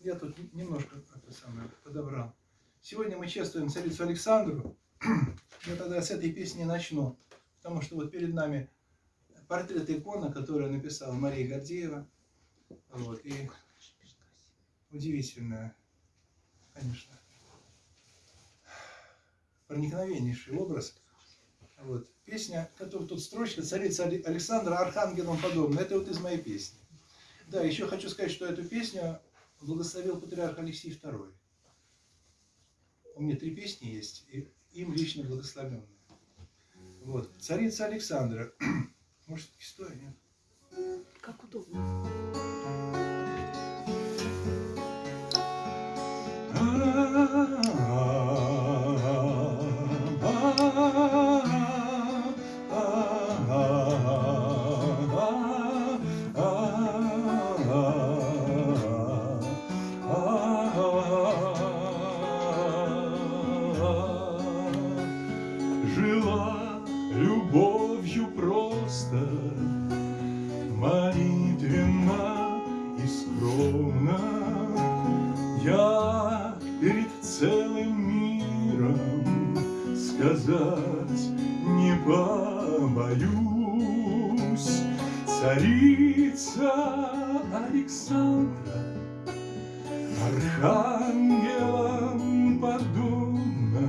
я тут немножко это самое, подобрал. Сегодня мы чествуем царицу Александру. Я тогда с этой песни начну. Потому что вот перед нами портрет икона, которую написала Мария Гордеева. Вот, и удивительная, конечно, проникновеннейший образ. Вот. Песня, которая тут строчка, царица Александра архангелом подобна. Это вот из моей песни. Да, еще хочу сказать, что эту песню благословил патриарх Алексей II. У меня три песни есть, и им лично благословленные. Вот. Царица Александра. Может, стоя, нет? Как удобно. Сказать не побоюсь. Царица Александра Архангелом подобна,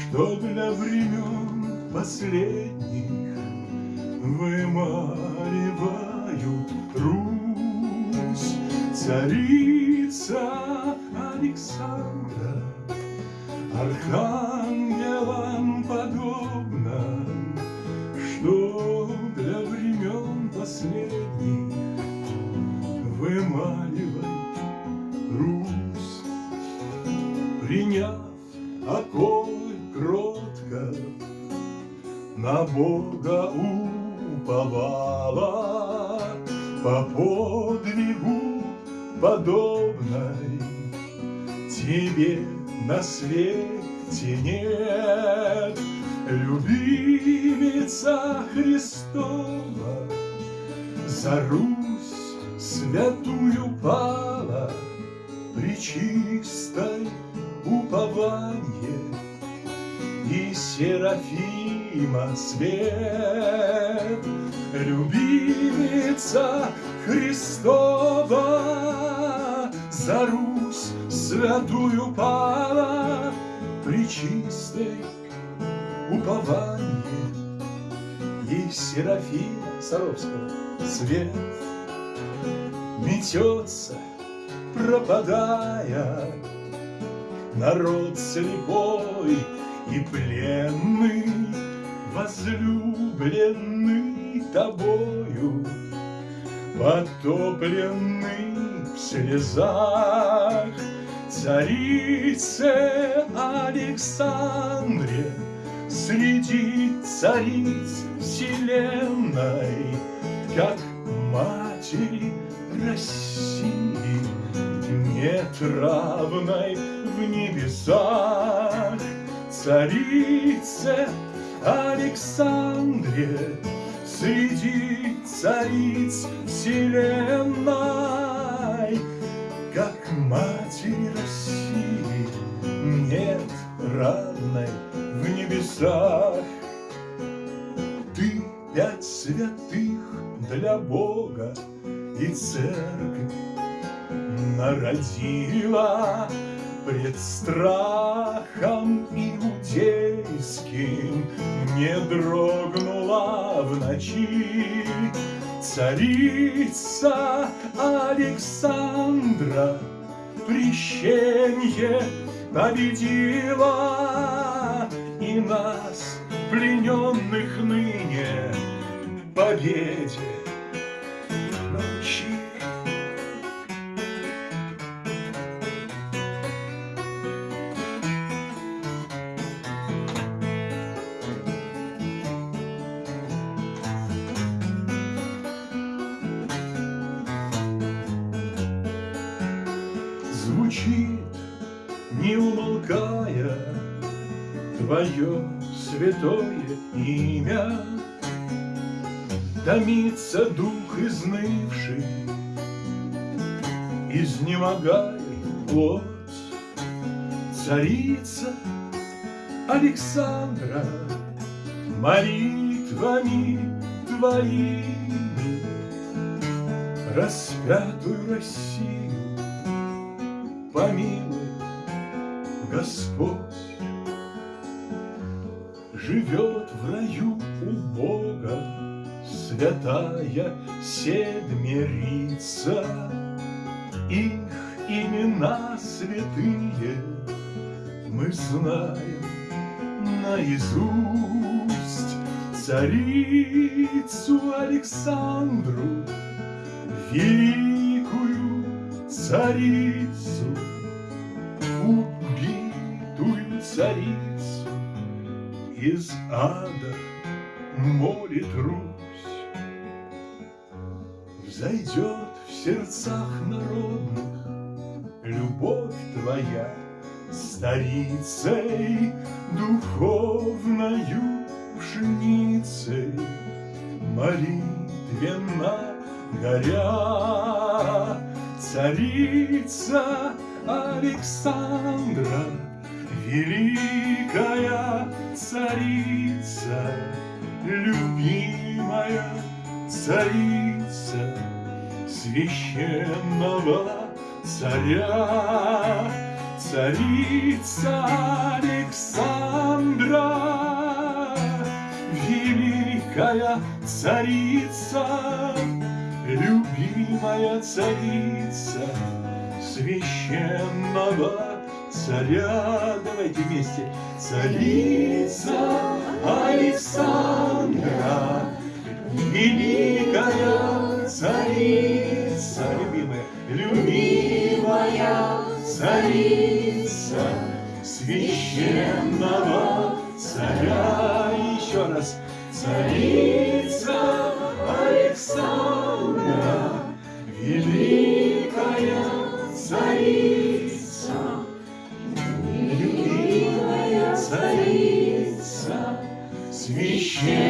Что для времен последних Вымаливают Русь. Царица Александра Архангелам подобно, Что для времен последних Вымаливает Русь. Приняв оковы кротко, На Бога уповала, По подвигу подобной. Тебе на свете нет Любимица Христова За Русь святую пала При чистой упование И Серафима свет. Любимица Христова За Русь святую пала. При чистой уповании И Серафима Саровского свет. Метется, пропадая Народ слепой и пленный Возлюбленный тобою Потопленный в слезах Царице Александре Среди цариц вселенной Как матери России Нет равной в небесах Царице Александре Среди цариц вселенной Как матери России Нет равной в небесах. Ты пять святых для Бога и церковь Народила пред страхом иудейским Не дрогнула в ночи Царица Александра. Прещенье победила И нас, плененных ныне, победе звучит, не умолкая, Твое святое имя. Томится дух изнывший, изнемогает плоть. Царица Александра молитвами твоими распятую Россию помилуй, Господь. Живет в раю у Бога святая седмирица, Их имена святые мы знаем наизусть. Царицу Александру, великую царицу, убитую царицу из ада молит Русь. Взойдет в сердцах народных любовь твоя старицей духовною пшеницей молитвенно горя. Царица Александра, великая царица, любимая царица священного царя, царица Александра, великая царица, любимая царица священного царя. Давайте вместе. Царица Александра, великая царица, любимая, любимая царица священного царя. Еще раз. Царица Александра, великая царица, любимая царица священного